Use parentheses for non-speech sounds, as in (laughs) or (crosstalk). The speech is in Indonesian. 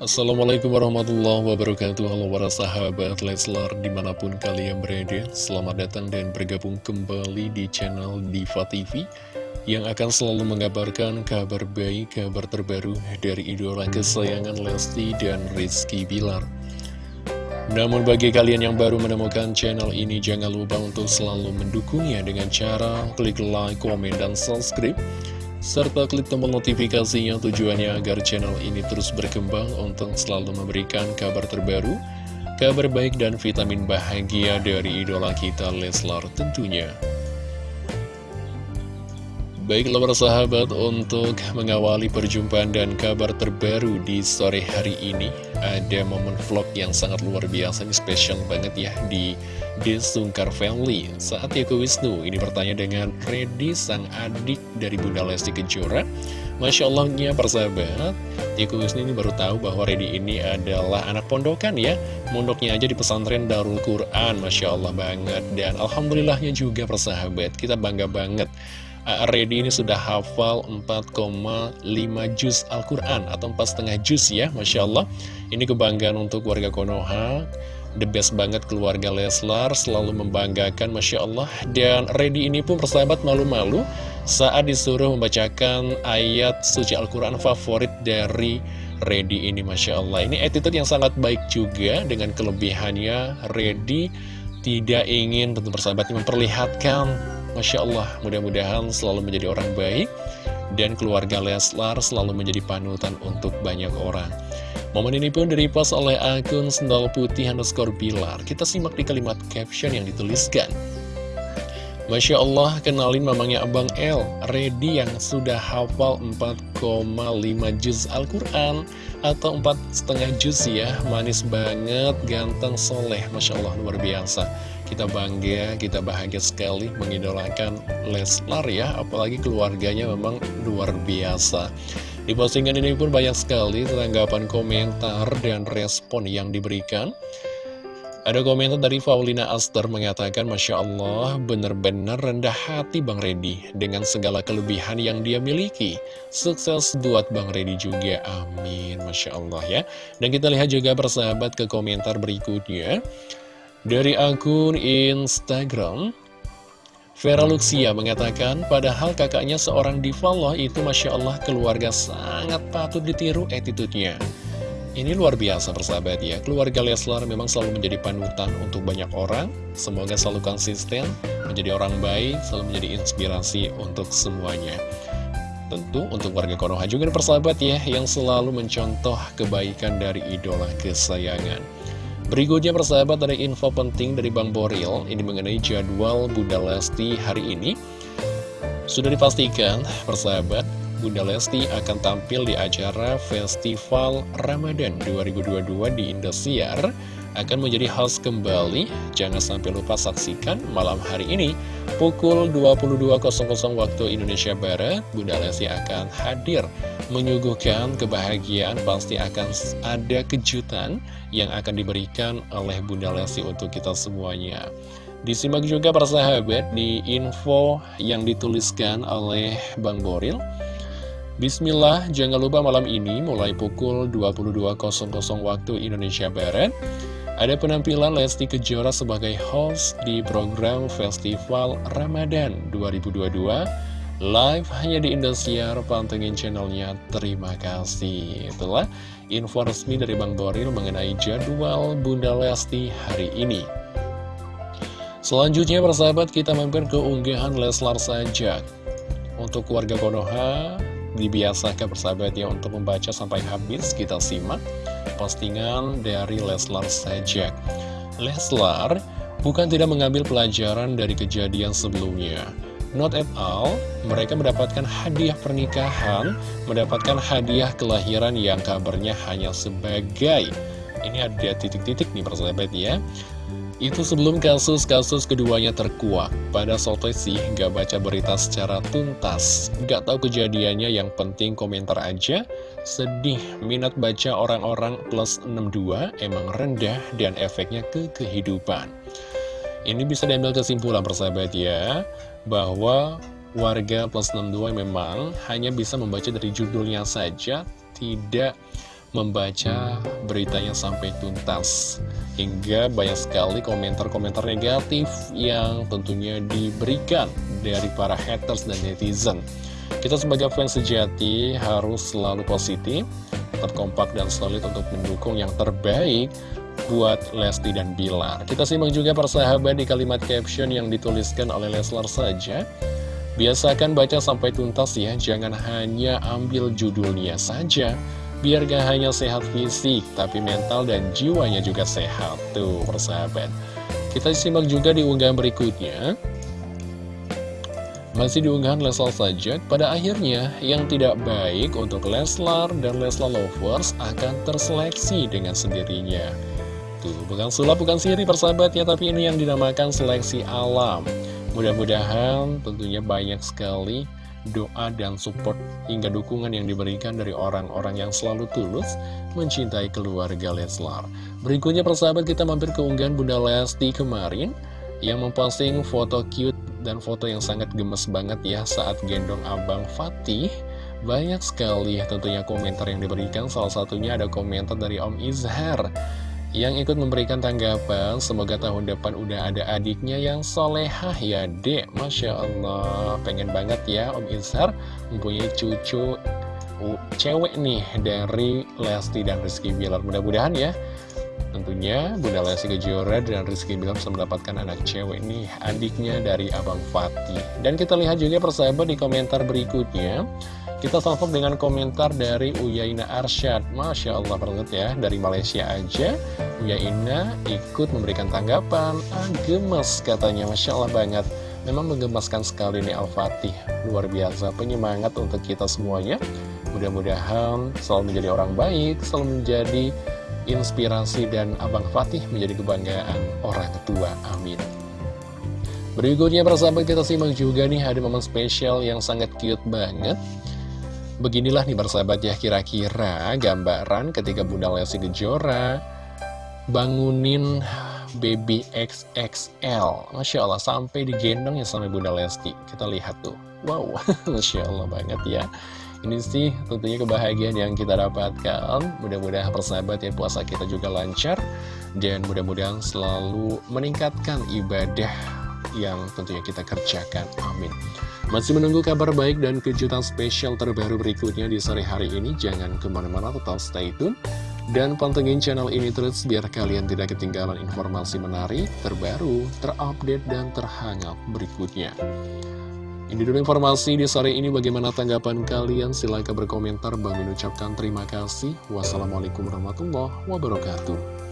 Assalamualaikum warahmatullahi wabarakatuh. Halo para sahabat Leslar di mana pun kalian berada Selamat datang dan bergabung kembali di channel Diva TV Yang akan selalu mengabarkan kabar baik, kabar terbaru dari idola kesayangan Lesti dan Rizky Bilar. Namun bagi kalian yang baru menemukan channel ini jangan lupa untuk selalu mendukungnya dengan cara klik like, komen, dan subscribe serta klik tombol notifikasinya tujuannya agar channel ini terus berkembang untuk selalu memberikan kabar terbaru, kabar baik dan vitamin bahagia dari idola kita Leslar tentunya. Baiklah para sahabat untuk mengawali perjumpaan dan kabar terbaru di sore hari ini Ada momen vlog yang sangat luar biasa, ini spesial banget ya di Desungkar Family. Saat Yoko Wisnu ini bertanya dengan Freddy sang adik dari Bunda Lesti Kejora. Masya Allahnya persahabat Yoko Wisnu ini baru tahu bahwa Freddy ini adalah anak pondokan ya Mondoknya aja di pesantren Darul Quran Masya Allah banget. Dan Alhamdulillahnya juga persahabat Kita bangga banget Ready ini sudah hafal 4,5 juz Al-Quran atau 4,5 juz ya Masya Allah. Ini kebanggaan untuk warga Konoha. The best banget keluarga Leslar Selalu membanggakan Masya Allah. Dan Ready ini pun persahabat malu-malu Saat disuruh membacakan ayat suci Al-Quran favorit dari Ready ini Masya Allah. Ini attitude yang sangat baik juga Dengan kelebihannya. Ready tidak ingin tentu persahabat memperlihatkan Masya Allah, mudah-mudahan selalu menjadi orang baik dan keluarga Leslar selalu menjadi panutan untuk banyak orang. Momen ini pun direpost oleh akun Sendal Putih underscore Bilar. Kita simak di kalimat caption yang dituliskan. Masya Allah, kenalin mamangnya Abang L, Ready yang sudah hafal 4,5 juz Al-Quran atau 4,5 juz ya, manis banget, ganteng, soleh, Masya Allah, luar biasa. Kita bangga, kita bahagia sekali mengidolakan Leslar ya, apalagi keluarganya memang luar biasa. Di postingan ini pun banyak sekali tanggapan komentar dan respon yang diberikan. Ada komentar dari Faulina Aster mengatakan, Masya Allah, benar-benar rendah hati Bang Redi dengan segala kelebihan yang dia miliki. Sukses buat Bang Redi juga, amin. Masya Allah ya. Dan kita lihat juga persahabat ke komentar berikutnya. Dari akun Instagram, Vera Luxia mengatakan, padahal kakaknya seorang diva itu Masya Allah keluarga sangat patut ditiru attitude-nya. Ini luar biasa persahabat ya, keluarga Leslar memang selalu menjadi panutan untuk banyak orang, semoga selalu konsisten, menjadi orang baik, selalu menjadi inspirasi untuk semuanya. Tentu untuk warga Konoha juga persahabat ya, yang selalu mencontoh kebaikan dari idola kesayangan. Berikutnya persahabat ada info penting dari Bang Boril, ini mengenai jadwal Bunda Lesti hari ini. Sudah dipastikan persahabat, Bunda Lesti akan tampil di acara Festival Ramadan 2022 di Indosiar akan menjadi host kembali. Jangan sampai lupa saksikan malam hari ini pukul 22.00 waktu Indonesia Barat. Bunda Lesti akan hadir menyuguhkan kebahagiaan. Pasti akan ada kejutan yang akan diberikan oleh Bunda Lesti untuk kita semuanya. Disimak juga para sahabat di info yang dituliskan oleh Bang Boril. Bismillah, jangan lupa malam ini mulai pukul 22.00 waktu Indonesia Barat ada penampilan Lesti Kejora sebagai host di program Festival Ramadan 2022 live hanya di Indosiar, pantengin channelnya, terima kasih. Itulah info resmi dari Bang Boril mengenai jadwal Bunda Lesti hari ini. Selanjutnya persahabat kita mampir ke unggahan Leslar saja. Untuk warga Konoha, dibiasakan persahabat ya untuk membaca sampai habis. Kita simak postingan dari Leslar saja. Leslar bukan tidak mengambil pelajaran dari kejadian sebelumnya. Not at all, mereka mendapatkan hadiah pernikahan, mendapatkan hadiah kelahiran yang kabarnya hanya sebagai Ini ada titik-titik nih persahabat ya itu sebelum kasus-kasus keduanya terkuak. Pada sotoy sih gak baca berita secara tuntas. Gak tahu kejadiannya yang penting komentar aja. Sedih, minat baca orang-orang plus 62 emang rendah dan efeknya ke kehidupan. Ini bisa diambil kesimpulan persahabat ya, bahwa warga plus 62 memang hanya bisa membaca dari judulnya saja, tidak membaca beritanya sampai tuntas Hingga banyak sekali komentar-komentar negatif yang tentunya diberikan dari para haters dan netizen. Kita sebagai fans sejati harus selalu positif, terkompak dan solid untuk mendukung yang terbaik buat Lesti dan Bilar. Kita simak juga persahabat di kalimat caption yang dituliskan oleh Leslar saja. Biasakan baca sampai tuntas ya, jangan hanya ambil judulnya saja Biar gak hanya sehat fisik, tapi mental dan jiwanya juga sehat. Tuh, persahabat. Kita simak juga di unggahan berikutnya. Masih diunggahan Leslar saja, pada akhirnya yang tidak baik untuk Leslar dan Leslar Lovers akan terseleksi dengan sendirinya. Tuh, bukan sulap, bukan siri persahabat ya, tapi ini yang dinamakan seleksi alam. Mudah-mudahan tentunya banyak sekali doa dan support hingga dukungan yang diberikan dari orang-orang yang selalu tulus mencintai keluarga Leslar. Berikutnya persahabat kita mampir ke unggahan Bunda Lesti kemarin yang memposting foto cute dan foto yang sangat gemes banget ya saat gendong Abang Fatih. Banyak sekali tentunya komentar yang diberikan, salah satunya ada komentar dari Om Izhar yang ikut memberikan tanggapan semoga tahun depan udah ada adiknya yang solehah ya dek. Masya Allah. Pengen banget ya Om Izhar mempunyai cucu cewek nih dari Lesti dan Rizky Bilar. Mudah-mudahan ya tentunya Bunda Lesti Kejora dan Rizky Bilar bisa mendapatkan anak cewek nih adiknya dari Abang Fatih. Dan kita lihat juga persahabat di komentar berikutnya. Kita salvo dengan komentar dari Uyaina Arsyad. Masya Allah banget ya Dari Malaysia aja. Uyaina ikut memberikan tanggapan. Ah, Gemes katanya. Masya Allah banget. Memang menggemaskan sekali nih Al-Fatih Luar biasa penyemangat untuk kita semuanya. Mudah-mudahan selalu menjadi orang baik Selalu menjadi inspirasi dan Abang Fatih menjadi kebanggaan orang tua Amin. Berikutnya persahabat kita simak juga nih ada momen spesial yang sangat cute banget. Beginilah nih bersahabat ya kira-kira gambaran ketika Bunda Lesti Kejora bangunin baby XXL Masya Allah sampai digendong ya sama Bunda Lesti. Kita lihat tuh Wow (laughs) Masya Allah banget ya Ini sih tentunya kebahagiaan yang kita dapatkan Mudah-mudahan persahabat ya puasa kita juga lancar Dan mudah-mudahan selalu meningkatkan ibadah yang tentunya kita kerjakan Amin masih menunggu kabar baik dan kejutan spesial terbaru berikutnya di sore hari ini? Jangan ke mana-mana, tetap stay tune. Dan pantengin channel ini terus biar kalian tidak ketinggalan informasi menarik, terbaru, terupdate, dan terhangat berikutnya. Ini dulu informasi di sore ini bagaimana tanggapan kalian? Silahkan berkomentar. Bang mengucapkan terima kasih. Wassalamualaikum warahmatullahi wabarakatuh.